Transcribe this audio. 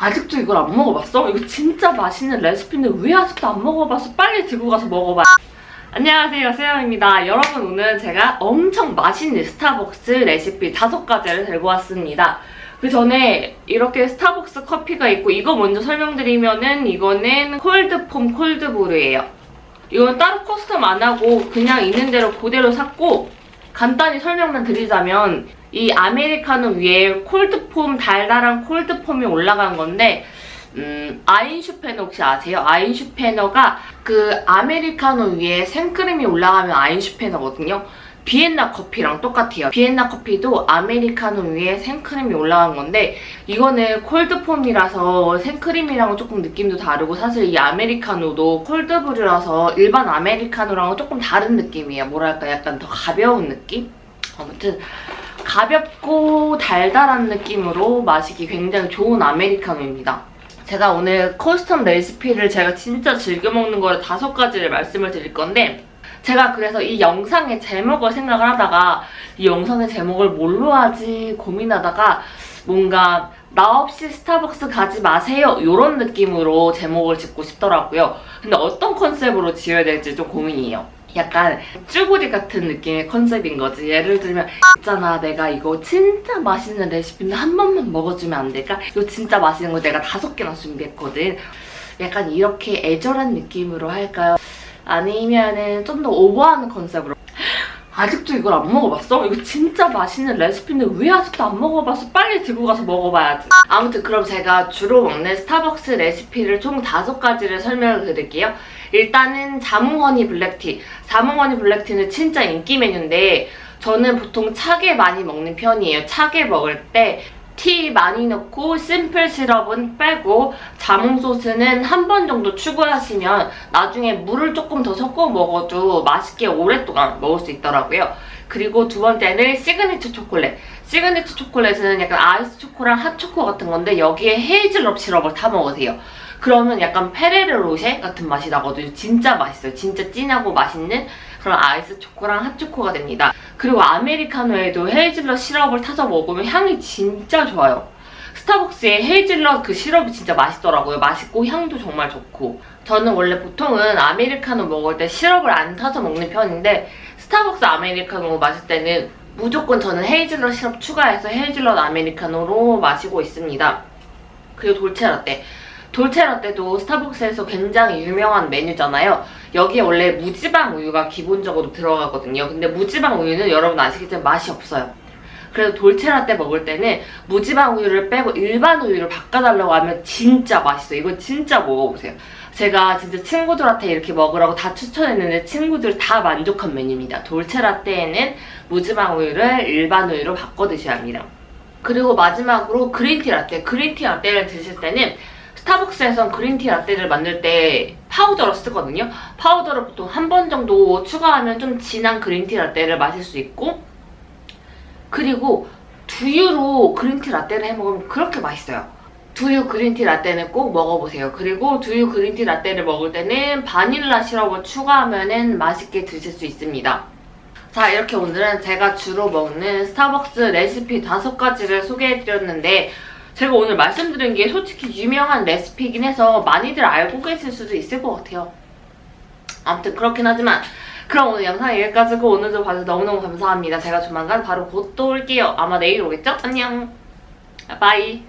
아직도 이걸 안 먹어봤어? 이거 진짜 맛있는 레시피인데 왜 아직도 안 먹어봤어? 빨리 들고 가서 먹어봐. 안녕하세요, 세영입니다. 여러분 오늘 제가 엄청 맛있는 스타벅스 레시피 다섯 가지를 들고 왔습니다. 그 전에 이렇게 스타벅스 커피가 있고 이거 먼저 설명드리면은 이거는 콜드폼 콜드브루예요. 이건 따로 커스텀 안 하고 그냥 있는 대로 그대로 샀고 간단히 설명만 드리자면 이 아메리카노 위에 콜드폼 달달한 콜드폼이 올라간 건데 음, 아인슈페너 혹시 아세요? 아인슈페너가 그 아메리카노 위에 생크림이 올라가면 아인슈페너거든요. 비엔나 커피랑 똑같아요. 비엔나 커피도 아메리카노 위에 생크림이 올라간 건데 이거는 콜드폼이라서 생크림이랑은 조금 느낌도 다르고 사실 이 아메리카노도 콜드브루라서 일반 아메리카노랑은 조금 다른 느낌이에요. 뭐랄까 약간 더 가벼운 느낌? 아무튼 가볍고 달달한 느낌으로 마시기 굉장히 좋은 아메리카노입니다. 제가 오늘 커스텀 레시피를 제가 진짜 즐겨 먹는 거를 다섯 가지를 말씀을 드릴 건데 제가 그래서 이 영상의 제목을 생각을 하다가 이 영상의 제목을 뭘로 하지 고민하다가 뭔가 나 없이 스타벅스 가지 마세요 이런 느낌으로 제목을 짓고 싶더라고요. 근데 어떤 컨셉으로 지어야 될지 좀 고민이에요. 약간 쭈구리 같은 느낌의 컨셉인 거지. 예를 들면 있잖아 내가 이거 진짜 맛있는 레시피인데 한 번만 먹어주면 안 될까? 이거 진짜 맛있는 거 내가 다섯 개나 준비했거든. 약간 이렇게 애절한 느낌으로 할까요? 아니면은 좀 더 오버하는 컨셉으로 아직도 이걸 안 먹어봤어? 이거 진짜 맛있는 레시피인데 왜 아직도 안 먹어봤어? 빨리 들고 가서 먹어봐야지. 아무튼 그럼 제가 주로 먹는 스타벅스 레시피를 총 다섯 가지를 설명을 드릴게요. 일단은 자몽허니 블랙티. 자몽허니 블랙티는 진짜 인기 메뉴인데 저는 보통 차게 많이 먹는 편이에요. 차게 먹을 때 티 많이 넣고 심플 시럽은 빼고 자몽 소스는 한 번 정도 추가하시면 나중에 물을 조금 더 섞어 먹어도 맛있게 오랫동안 먹을 수 있더라고요. 그리고 두 번째는 시그니처 초콜릿. 시그니처 초콜릿은 약간 아이스 초코랑 핫초코 같은 건데 여기에 헤이즐넛 시럽을 타 먹으세요. 그러면 약간 페레로 로쉐 같은 맛이 나거든요. 진짜 맛있어요. 진짜 진하고 맛있는 그런 아이스 초코랑 핫초코가 됩니다. 그리고 아메리카노에도 헤이즐넛 시럽을 타서 먹으면 향이 진짜 좋아요. 스타벅스의 헤이즐넛 그 시럽이 진짜 맛있더라고요. 맛있고 향도 정말 좋고. 저는 원래 보통은 아메리카노 먹을 때 시럽을 안 타서 먹는 편인데 스타벅스 아메리카노 마실 때는 무조건 저는 헤이즐넛 시럽 추가해서 헤이즐넛 아메리카노로 마시고 있습니다. 그리고 돌체라떼. 돌체라떼도 스타벅스에서 굉장히 유명한 메뉴잖아요. 여기에 원래 무지방 우유가 기본적으로 들어가거든요. 근데 무지방 우유는 여러분 아시겠지만 맛이 없어요. 그래서 돌체라떼 먹을 때는 무지방 우유를 빼고 일반 우유를 바꿔달라고 하면 진짜 맛있어요. 이건 진짜 먹어보세요. 제가 진짜 친구들한테 이렇게 먹으라고 다 추천했는데 친구들 다 만족한 메뉴입니다. 돌체라떼에는 무지방 우유를 일반 우유로 바꿔 드셔야 합니다. 그리고 마지막으로 그린티 라떼. 그린티 라떼를 드실 때는 스타벅스에선 그린티 라떼를 만들 때 파우더를 쓰거든요. 파우더를 보통 한 번 정도 추가하면 좀 진한 그린티 라떼를 마실 수 있고 그리고 두유로 그린티 라떼를 해먹으면 그렇게 맛있어요. 두유 그린티 라떼는 꼭 먹어보세요. 그리고 두유 그린티 라떼를 먹을 때는 바닐라 시럽을 추가하면 맛있게 드실 수 있습니다. 자 이렇게 오늘은 제가 주로 먹는 스타벅스 레시피 다섯 가지를 소개해드렸는데 제가 오늘 말씀드린 게 솔직히 유명한 레시피이긴 해서 많이들 알고 계실 수도 있을 것 같아요. 아무튼 그렇긴 하지만 그럼 오늘 영상 여기까지고 오늘도 봐주셔서 너무너무 감사합니다. 제가 조만간 바로 곧 또 올게요. 아마 내일 오겠죠? 안녕. 바이.